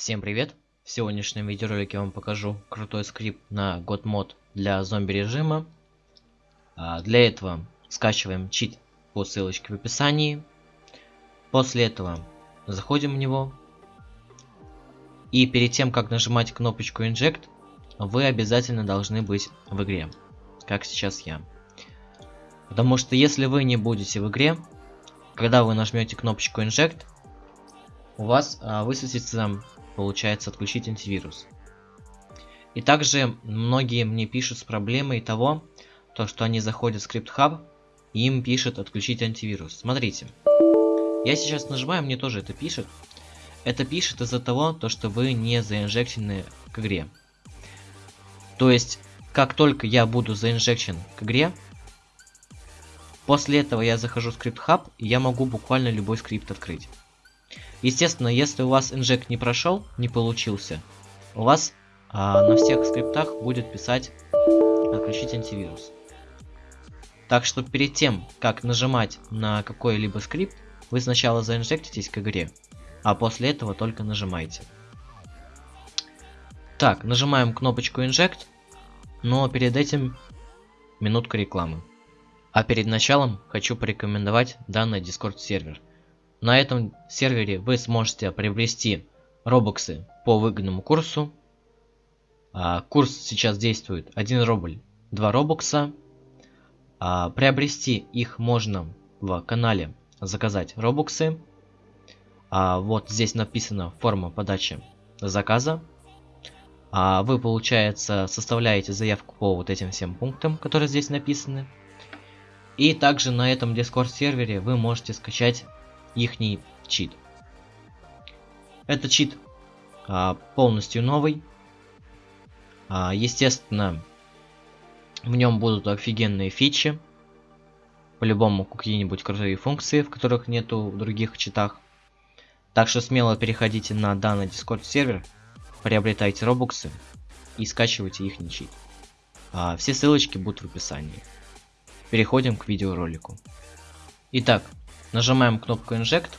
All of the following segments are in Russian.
Всем привет! В сегодняшнем видеоролике я вам покажу крутой скрипт на GodMod для зомби режима. А, для этого скачиваем чит по ссылочке в описании. После этого заходим в него. И перед тем, как нажимать кнопочку Inject, вы обязательно должны быть в игре. Как сейчас я. Потому что если вы не будете в игре, когда вы нажмете кнопочку Inject, у вас а, высветится получается отключить антивирус. И также многие мне пишут с проблемой того, то что они заходят в скрипт хаб и им пишет отключить антивирус. Смотрите, я сейчас нажимаю, мне тоже это пишет. Это пишет из-за того, то, что вы не заинжектены к игре. То есть, как только я буду заинжекчен к игре, после этого я захожу в скрипт хаб и я могу буквально любой скрипт открыть. Естественно, если у вас инжект не прошел, не получился, у вас а, на всех скриптах будет писать отключить антивирус. Так что перед тем, как нажимать на какой-либо скрипт, вы сначала заинжектитесь к игре, а после этого только нажимаете. Так, нажимаем кнопочку Inject, но перед этим минутка рекламы. А перед началом хочу порекомендовать данный Discord сервер – на этом сервере вы сможете приобрести робоксы по выгодному курсу. А, курс сейчас действует 1 рубль 2 робокса. А, приобрести их можно в канале заказать робоксы. А, вот здесь написана форма подачи заказа. Вы, получается, составляете заявку по вот этим всем пунктам, которые здесь написаны. И также на этом Discord сервере вы можете скачать ихний чит. Это чит а, полностью новый. А, естественно, в нем будут офигенные фичи. По-любому какие-нибудь крутые функции, в которых нету в других читах. Так что смело переходите на данный Discord сервер, приобретайте робоксы и скачивайте их чит. А, все ссылочки будут в описании. Переходим к видеоролику. Итак, Нажимаем кнопку Inject.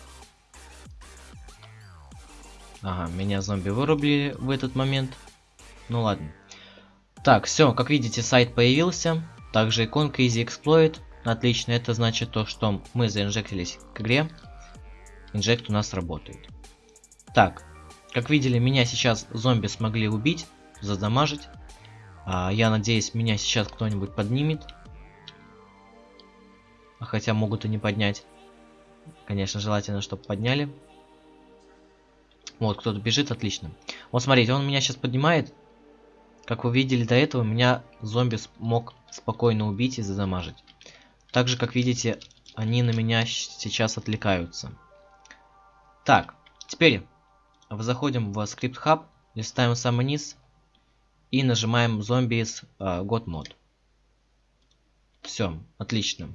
Ага, меня зомби вырубили в этот момент. Ну ладно. Так, все, как видите, сайт появился. Также иконка Easy Exploit. Отлично, это значит то, что мы заинжектились к игре. Инжект у нас работает. Так, как видели, меня сейчас зомби смогли убить, задамажить. А, я надеюсь, меня сейчас кто-нибудь поднимет. Хотя могут и не поднять. Конечно, желательно, чтобы подняли. Вот, кто-то бежит, отлично. Вот, смотрите, он меня сейчас поднимает. Как вы видели до этого, меня зомби смог спокойно убить и задамажить. Так же, как видите, они на меня сейчас отвлекаются. Так, теперь заходим в скрипт хаб, листаем самый низ и нажимаем зомби из э, God Mod. Все, отлично.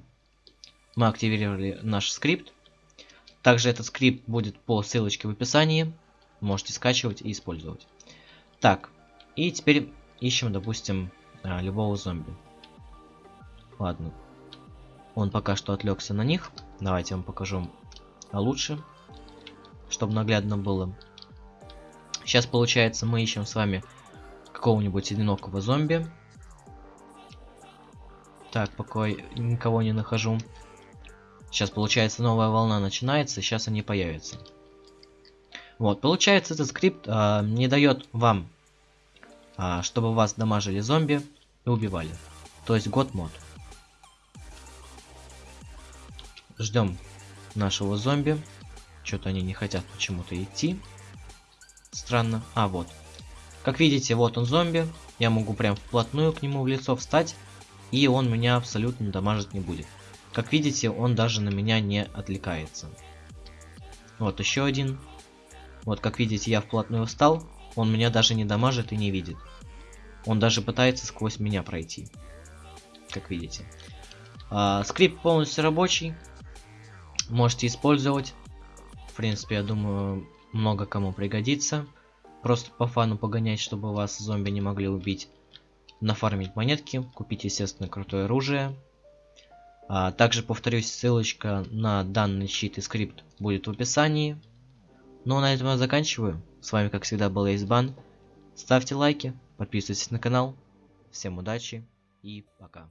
Мы активировали наш скрипт. Также этот скрипт будет по ссылочке в описании. Можете скачивать и использовать. Так, и теперь ищем, допустим, а, любого зомби. Ладно. Он пока что отвлекся на них. Давайте я вам покажу лучше, чтобы наглядно было. Сейчас, получается, мы ищем с вами какого-нибудь одинокого зомби. Так, пока никого не нахожу. Сейчас, получается, новая волна начинается, сейчас они появятся. Вот, получается, этот скрипт а, не дает вам, а, чтобы вас дамажили зомби и убивали. То есть год мод. Ждем нашего зомби. Что-то они не хотят почему-то идти. Странно. А, вот. Как видите, вот он зомби. Я могу прям вплотную к нему в лицо встать. И он меня абсолютно дамажить не будет. Как видите, он даже на меня не отвлекается. Вот еще один. Вот как видите, я вплотную встал. Он меня даже не дамажит и не видит. Он даже пытается сквозь меня пройти. Как видите. А, скрипт полностью рабочий. Можете использовать. В принципе, я думаю, много кому пригодится. Просто по фану погонять, чтобы вас зомби не могли убить. Нафармить монетки, купить, естественно, крутое оружие. А, также повторюсь, ссылочка на данный щит и скрипт будет в описании. Ну а на этом я заканчиваю. С вами, как всегда, был Эйсбан. Ставьте лайки, подписывайтесь на канал. Всем удачи и пока.